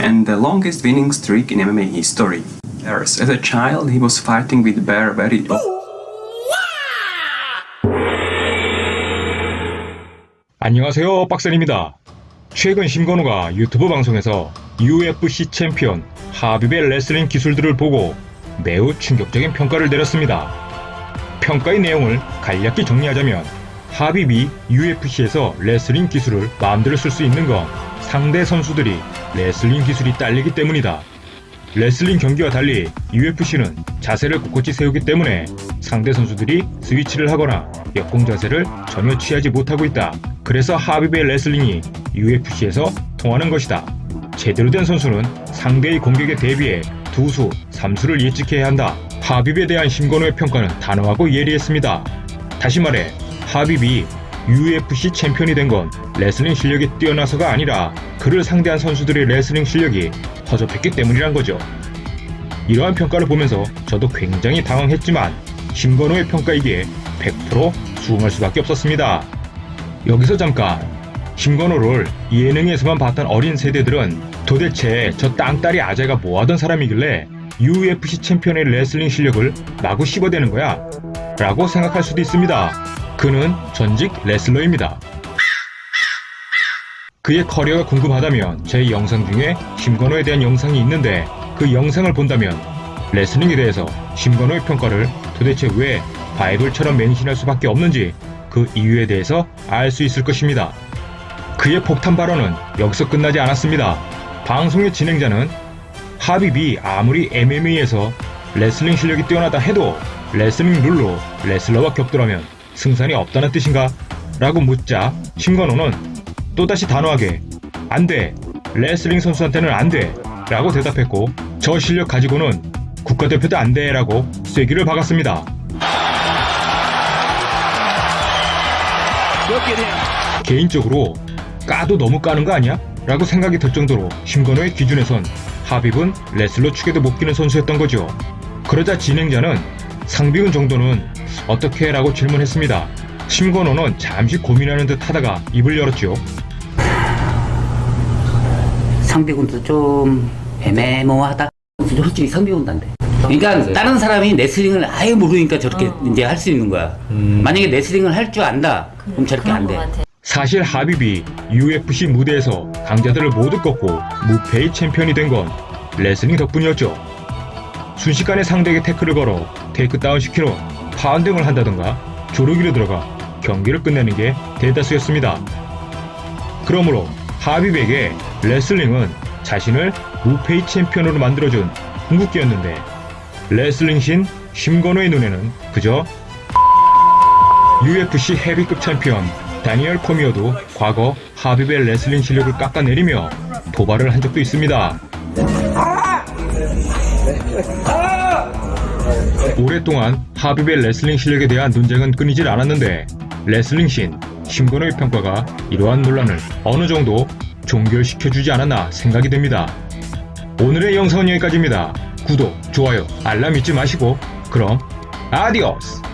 and the longest winning streak in MMA history. As a child, he was fighting with bear very 안녕하세요 박선입니다. 최근 심권호가 유튜브 방송에서 UFC 챔피언 하빕의 레슬링 기술들을 보고 매우 충격적인 평가를 내렸습니다. 평가의 내용을 간략히 정리하자면 하빕이 UFC에서 레슬링 기술을 마음대로 쓸 수 있는 건 상대 선수들이 레슬링 기술이 딸리기 때문이다. 레슬링 경기와 달리 UFC는 자세를 꼿꼿이 세우기 때문에 상대 선수들이 스위치를 하거나 역공 자세를 전혀 취하지 못하고 있다. 그래서 하빕의 레슬링이 UFC에서 통하는 것이다. 제대로 된 선수는 상대의 공격에 대비해 두수, 삼수를 예측해야 한다. 하빕에 대한 심권호의 평가는 단호하고 예리했습니다. 다시 말해 하빕이 UFC 챔피언이 된 건 레슬링 실력이 뛰어나서가 아니라 그를 상대한 선수들의 레슬링 실력이 허접했기 때문이란 거죠. 이러한 평가를 보면서 저도 굉장히 당황했지만 심권호의 평가이기에 100% 수긍할 수밖에 없었습니다. 여기서 잠깐 심권호를 예능에서만 봤던 어린 세대들은 도대체 저 땅딸이 아재가 뭐하던 사람이길래 UFC 챔피언의 레슬링 실력을 마구 씹어대는 거야? 라고 생각할 수도 있습니다. 그는 전직 레슬러입니다. 그의 커리어가 궁금하다면 제 영상 중에 심건호에 대한 영상이 있는데 그 영상을 본다면 레슬링에 대해서 심건호의 평가를 도대체 왜 바이블처럼 맹신할 수밖에 없는지 그 이유에 대해서 알 수 있을 것입니다. 그의 폭탄 발언은 여기서 끝나지 않았습니다. 방송의 진행자는 하빕이 아무리 MMA에서 레슬링 실력이 뛰어나다 해도 레슬링 룰로 레슬러와 격돌하면 승산이 없다는 뜻인가? 라고 묻자 심권호는 또다시 단호하게 안돼 레슬링 선수한테는 안돼 라고 대답했고 저 실력 가지고는 국가대표도 안돼 라고 쐐기를 박았습니다. 개인적으로 까도 너무 까는 거 아니야? 라고 생각이 들 정도로 심건호의 기준에선 하빕은 레슬러 축에도 못 끼는 선수였던 거죠. 그러자 진행자는 상비군 정도는 어떻게 라고 질문했습니다. 심건호는 잠시 고민하는 듯 하다가 입을 열었죠. 상비군도 좀 애매모호하다. 솔직히 돼. 그러니까 다른 사람이 레슬링을 아예 모르니까 저렇게 이제 할 수 있는 거야. 만약에 레슬링을 할 줄 안다, 그럼 저렇게 안 돼. 사실 하빕이 UFC 무대에서 강자들을 모두 꺾고 무패의 챔피언이 된 건 레슬링 덕분이었죠. 순식간에 상대에게 태클을 걸어 takedown 후 pounding을 한다던가 조르기로 들어가 경기를 끝내는 게 대다수였습니다. 그러므로 하빕에게 레슬링은 자신을 무패의 챔피언으로 만들어준 궁극기였는데 레슬링 신 심권호의 눈에는 그저 UFC 헤비급 챔피언 다니엘 코미어도 과거 하빕의 레슬링 실력을 깎아내리며 도발을 한 적도 있습니다. 오랫동안 하빕의 레슬링 실력에 대한 논쟁은 끊이질 않았는데 레슬링 신 심권호의 평가가 이러한 논란을 어느 정도 종결시켜주지 않았나 생각이 됩니다. 오늘의 영상은 여기까지입니다. 구독, 좋아요, 알람 잊지 마시고 그럼 아디오스!